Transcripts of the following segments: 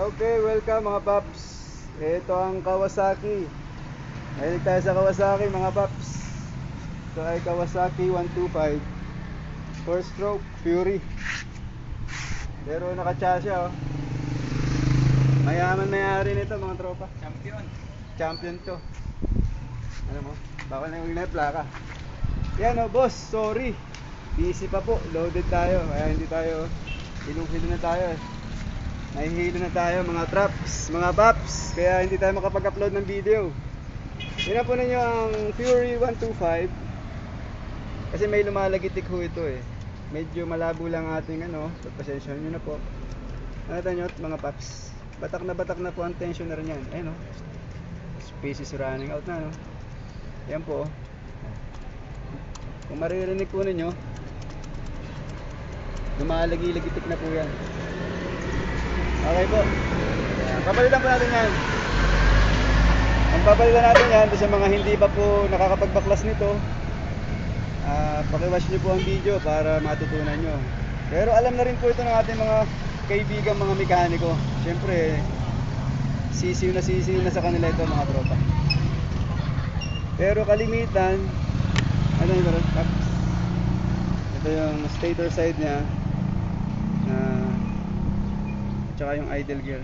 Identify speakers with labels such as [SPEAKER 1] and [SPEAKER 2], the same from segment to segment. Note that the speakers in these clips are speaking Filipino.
[SPEAKER 1] Okay, welcome mga paps. Ito ang Kawasaki. Mahilig tayo sa Kawasaki mga paps. Ito ay Kawasaki 125. 4 stroke Fury. Pero nakatsa siya oh. Mayaman mayari nito mga tropa.
[SPEAKER 2] Champion.
[SPEAKER 1] Champion to. Ano mo? Baka na yung plaka. Yan oh, boss, sorry. Busy pa po, loaded tayo. Kaya hindi tayo, hilong-hilo na tayo eh. Nahihilo na tayo mga traps, mga paps. Kaya hindi tayo makapag-upload ng video. Yan po ninyo ang Fury 125. Kasi may lumalagitik ho ito eh. Medyo malabo lang ating ano, pagpasensya nyo na po. Nakita nyo mga paps. Batak na batak na po ang tensioner niyan. Ayun oh. Space is running out na no. Yan po. oh. Kung maririnig po ninyo, lumalagi-lagitik na po yan. Okay po. Papalitan po natin yan. Ang papalitan natin yan sa mga hindi pa po nakakapagbaklas nito, ah pakiwatch nyo po ang video para matutunan nyo. Pero alam na rin po ito ng ating mga kaibigan mga mekaniko. Siyempre, sisiw na sisiw na sa kanila ito mga tropa. Pero kalimitan, ano yung meron? Paps. Ito yung stator side niya na tsaka yung idle gear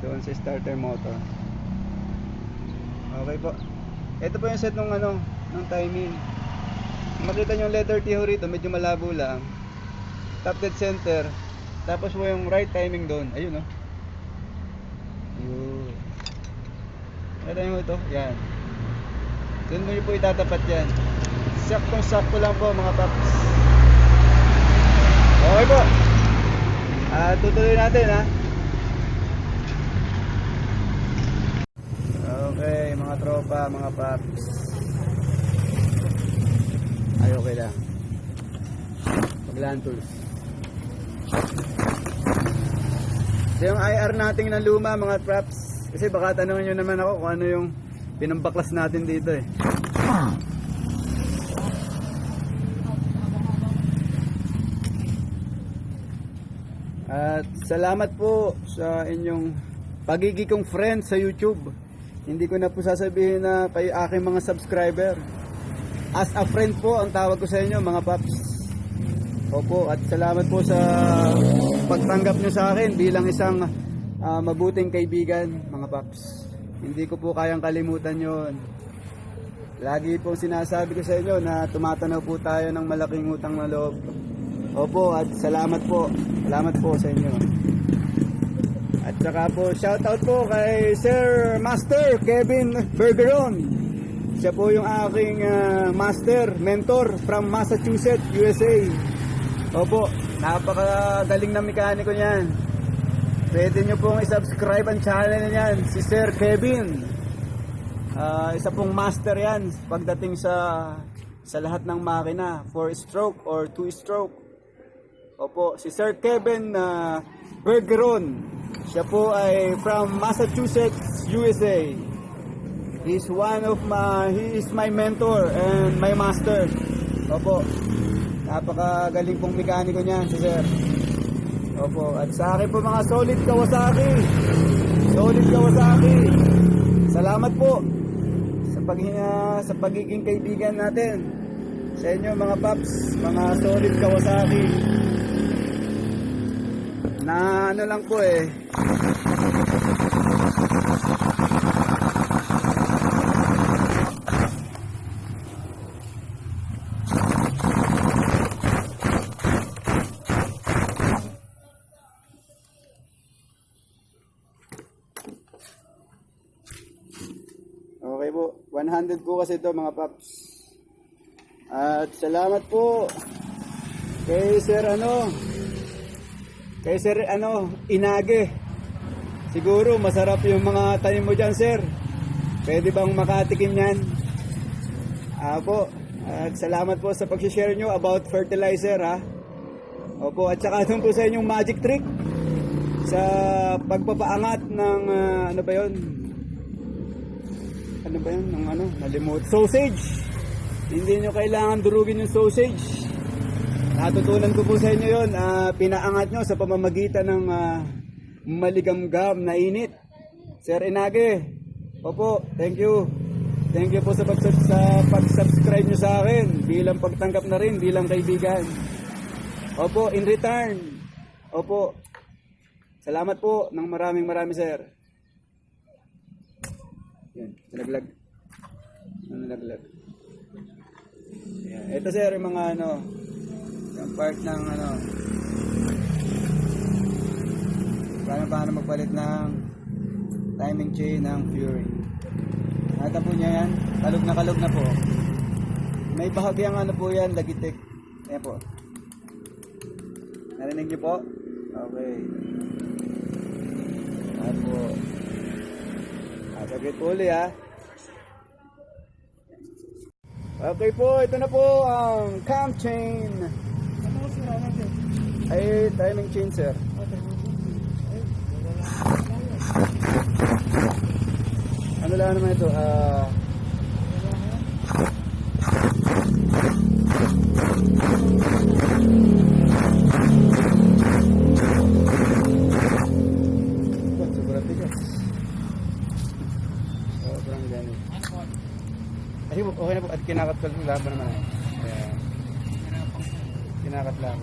[SPEAKER 1] doon sa starter motor. Okay po. Ito po yung set ng ano, ng timing. Makita nyo yung letter T ho rito, medyo malabo lang. Top dead center. Tapos po yung right timing doon. Ayun oh. Yun. Yung ito. Yan. Doon mo po itatapat yan. Saktong sakto lang po mga paps. Okay po. Ah, tutuloy natin ha. Okay, mga tropa, mga paps. Ay, okay lang. Maglaan tools. So yung IR natin na luma mga traps. Kasi baka tanongin nyo naman ako kung ano yung pinambaklas natin dito eh. At salamat po sa inyong pagiging kong friend sa YouTube. Hindi ko na po sasabihin na kayo aking mga subscriber. As a friend po ang tawag ko sa inyo mga paps. Opo, at salamat po sa pagtanggap nyo sa akin bilang isang ah, mabuting kaibigan, mga paps. Hindi ko po kayang kalimutan yon. Lagi pong sinasabi ko sa inyo na tumatanaw po tayo ng malaking utang na loob. Opo, at salamat po. Salamat po sa inyo. At saka po, shoutout po kay Sir Master Kevin Bergeron. Siya po yung aking ah, master, mentor from Massachusetts, USA. Opo, napakagaling na mekaniko niyan. Pwede nyo pong isubscribe ang channel niyan, si Sir Kevin. Ah, isa pong master yan pagdating sa sa lahat ng makina, 4 stroke or 2 stroke. Opo, si Sir Kevin na Bergeron. Siya po ay from Massachusetts, USA. He's one of my, he is my mentor and my master. Opo, napakagaling pong mekaniko niyan si Sir. Opo, at sa akin po mga solid Kawasaki. Solid Kawasaki. Salamat po sa pagiging sa pagiging kaibigan natin. Sa inyo mga paps, mga solid Kawasaki. Na ano lang po eh. Okay po. 100 po kasi ito mga paps. At salamat po kay Sir ano kay Sir ano Inage. Siguro masarap yung mga tanim mo dyan sir. Pwede bang makatikim yan? Apo. At salamat po sa pag-share nyo about fertilizer ha. Opo, at saka doon po sa inyong magic trick sa pagpapaangat ng ah, ano ba 'yon? ano ba yun? Ng ano? Nalimut. Sausage! Hindi nyo kailangan durugin yung sausage. Natutunan ko po sa inyo yun. ah, pinaangat nyo sa pamamagitan ng ah, maligamgam na init. Sir Inage, opo, thank you. Thank you po sa, pag sa pag-subscribe nyo sa akin bilang pagtanggap na rin, bilang kaibigan. Opo, in return. Opo. Salamat po ng maraming marami, sir. Yan, nalaglag. Nalaglag? Yan. Ito sir, yung mga ano, yung part ng ano, paano paano magpalit ng timing chain ng Fury. Nakita po niya yan, kalog na kalog na po. May bahagyang ano po yan, lagitik. Ayan po. Narinig niyo po? Okay. Ayan po. Ah, saglit po uli ha. Okay po, ito na po ang cam chain. Ay, timing chain sir. Ano lang naman ito? Ah, ito, sobrang ganit. Ay, okay na po. At kinakat ko laban naman. eh. Kaya, kinakat lang.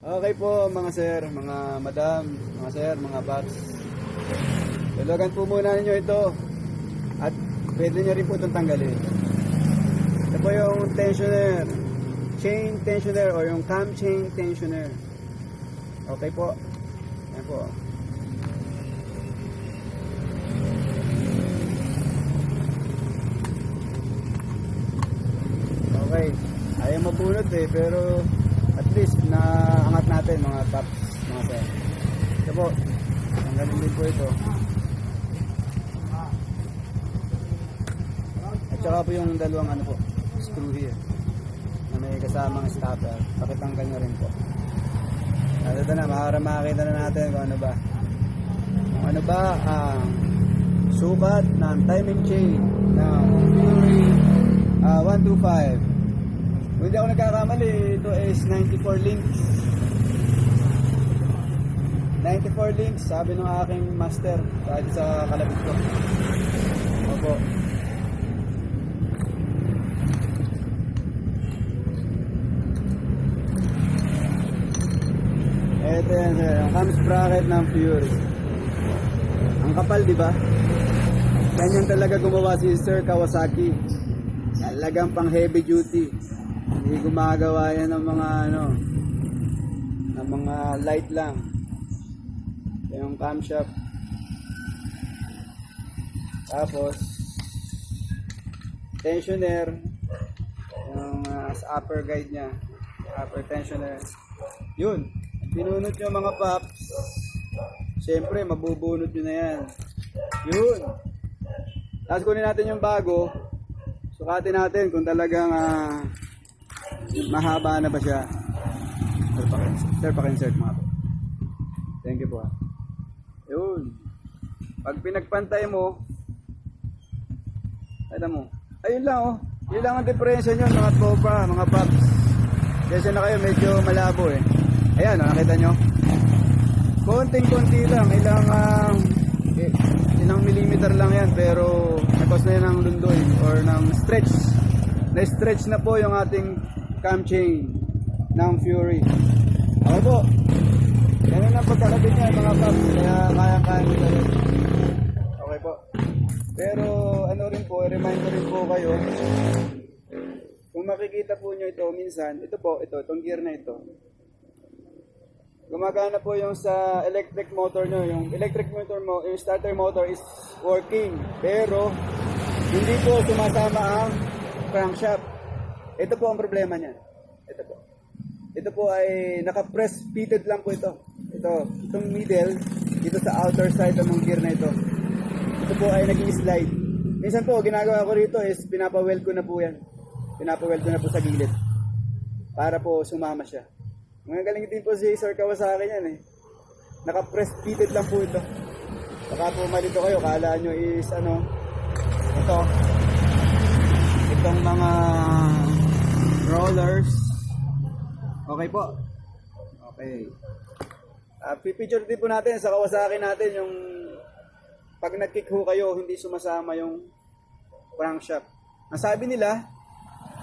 [SPEAKER 1] Okay po mga sir, mga madam, mga sir, mga paps. Dalagan po muna ninyo ito. At pwede nyo rin po itong tanggalin. Ito po yung tensioner. Chain tensioner o yung cam chain tensioner. Okay po. Yan po. Okay. Ayaw mabunot eh, pero at least naangat natin mga paps, mga sir. Ito po. Tanggalin din po ito. At saka po yung dalawang ano po, screw here na may kasamang stopper. Pakitanggal nyo rin po. At ito na, makara makakita na natin kung ano ba. Kung ano ba ang sukat ng timing chain ng Fury ah, 125. Kung hindi ako nagkakamali, ito is 94 links. 94 links, sabi ng aking master kahit sa kalabit ko. Opo. Ito yan sir, ang cams bracket ng Fury. Ang kapal, di ba? Ganyan talaga gumawa si Sir Kawasaki. Talagang pang heavy duty. Hindi gumagawa yan ng mga ano, ng mga light lang. Yung camshaft. Tapos, tensioner. Yung uh, sa upper guide niya. Upper tensioner. Yun. Pinunot nyo mga paps. Siyempre, mabubunot nyo na yan. Yun. Tapos kunin natin yung bago. Sukatin natin kung talagang ah, mahaba na ba siya. Sir, pakin, sir, pakinsert mga po. Thank you po. ah. Yun. Pag pinagpantay mo, alam mo, ayun lang oh. Yun lang ang diferensya nyo mga tropa, mga paps. Kasi na kayo medyo malabo eh. Ayan, oh, nakita nyo? Konting-konti lang, ilang ah, eh, ilang millimeter lang yan pero nagkos na yan ng lundoy or ng stretch. Na-stretch na po yung ating cam chain ng Fury. Ako po. Ganun ang pagkakabit niya mga paps. Kaya kaya-kaya nila yun. Okay po. Pero ano rin po, remind ko rin po kayo. Kung makikita po nyo ito minsan, ito po, ito, itong gear na ito. Gumagana po yung sa electric motor nyo. Yung electric motor mo, yung starter motor is working. Pero, hindi po sumasama ang crankshaft. Ito po ang problema niya. Ito po. Ito po ay naka-press fitted lang po ito. Ito, itong middle, dito sa outer side ng gear na ito. Ito po ay naging slide. Minsan po, ginagawa ko rito is pinapaweld ko na po yan. Pinapaweld ko na po sa gilid. Para po sumama siya. Mga galing din po si Sir Kawasaki yan eh. Naka-press fitted lang po ito. Baka po malito kayo, kala nyo is ano, ito, itong mga rollers, Okay po. Okay. Uh, pipicture din po natin sa Kawasaki natin yung pag nag-kick ho kayo, hindi sumasama yung crankshaft. Ang sabi nila,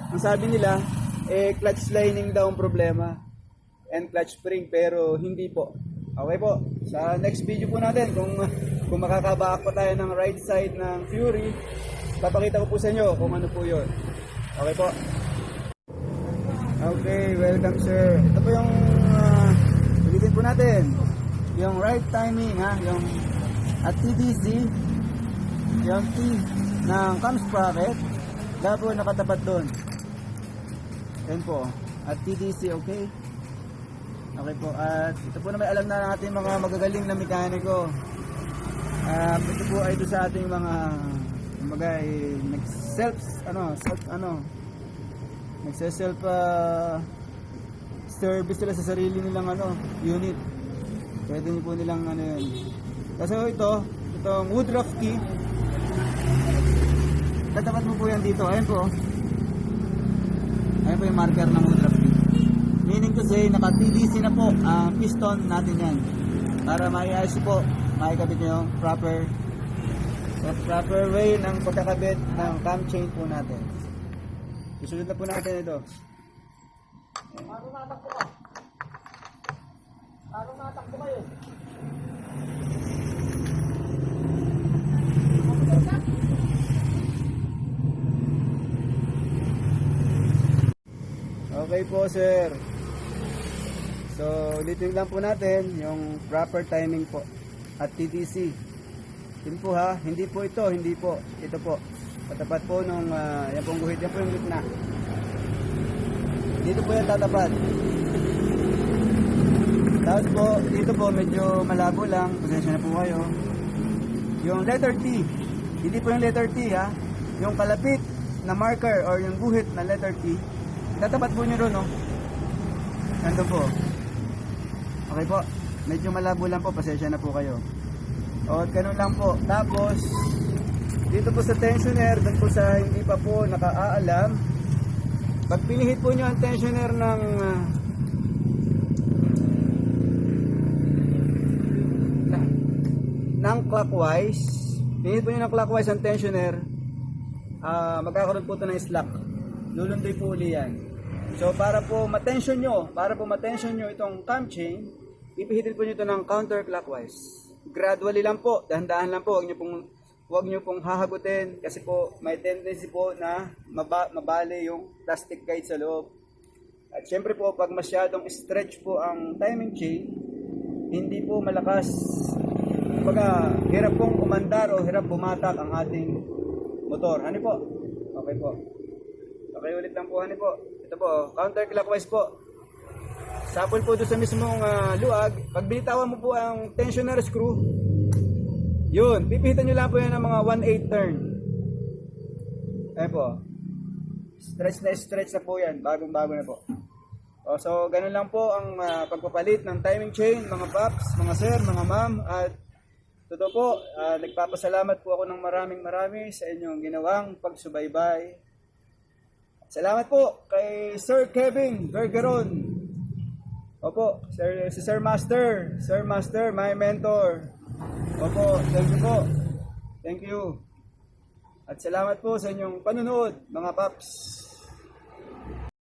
[SPEAKER 1] ang sabi nila, eh, clutch lining daw ang problema and clutch spring pero hindi po. Okay po. Sa next video po natin kung kung makakabaak pa tayo ng right side ng Fury, papakita ko po sa inyo kung ano po 'yon. Okay po. Okay, welcome sir. Ito po yung uh, po natin. Yung right timing ha, yung at TDC, yung T ng cam sprocket, labo nakatapat doon. Yan po. At TDC, okay? Okay po. At ito po na may alam na ng ating mga magagaling na mekaniko. Ah, ito po ay doon sa ating mga mga nag-self ano, self ano, nagse-self ah, service sila sa sarili nilang ano, unit. Pwede niyo po nilang ano yun. Kasi ito, itong Woodruff key, tatapat mo po yan dito. Ayan po. Ayan po yung marker ng Woodruff key. Meaning to say, naka-TDC na po ang piston natin yan. Para maiayos po, maikabit nyo yung proper proper way ng pagkakabit ng cam chain po natin. Susunod na po natin ito. Okay po, sir. So, ulitin lang po natin yung proper timing po at TTC. Yun po ha, hindi po ito, hindi po. Ito po. Patapat po nung, ah, yan pong guhit, yan po yung gitna. Dito po yan tatapat. Tapos po, dito po medyo malabo lang. Pasensya na po kayo. Yung letter T. Hindi po yung letter T ha. Yung kalapit na marker or yung guhit na letter T. Tatapat po nyo ron no. Nandun po. Okay po. Medyo malabo lang po. Pasensya na po kayo. O, ganun lang po. Tapos, dito po sa tensioner, doon po sa hindi pa po nakaalam, pag pinihit po nyo ang tensioner ng na- ng clockwise, pinihit po nyo ng clockwise ang tensioner, ah magkakaroon po ito ng slack. Lulundoy po uli yan. So para po matensyon nyo, para po matensyon nyo itong cam chain, ipihitin po nyo ito ng counterclockwise. Gradually lang po, dahan-dahan lang po, huwag nyo pong huwag nyo pong hahagutin kasi po may tendency po na maba, mabali yung plastic guide sa loob. At syempre po pag masyadong stretch po ang timing chain, hindi po malakas. Kumbaga, hirap pong umandar o hirap bumatak ang ating motor. Ano po? Okay po. Okay ulit lang po, ano po. Ito po, counterclockwise po. Sapol po doon sa mismong ah, luag. Pag binitawan mo po ang tensioner screw, yun, pipihitan nyo lang po yan ng mga 1/8 turn. Ayan po. Stretch na stretch na po yan. Bagong bago na po. O, so, ganun lang po ang ah, pagpapalit ng timing chain, mga paps, mga sir, mga ma'am. At totoo po, ah, nagpapasalamat po ako ng maraming marami sa inyong ginawang pagsubaybay. Salamat po kay Sir Kevin Bergeron. Opo, Sir, si Sir Master, Sir Master, my mentor. Opo, thank you po. Thank you. At salamat po sa inyong panunood, mga paps.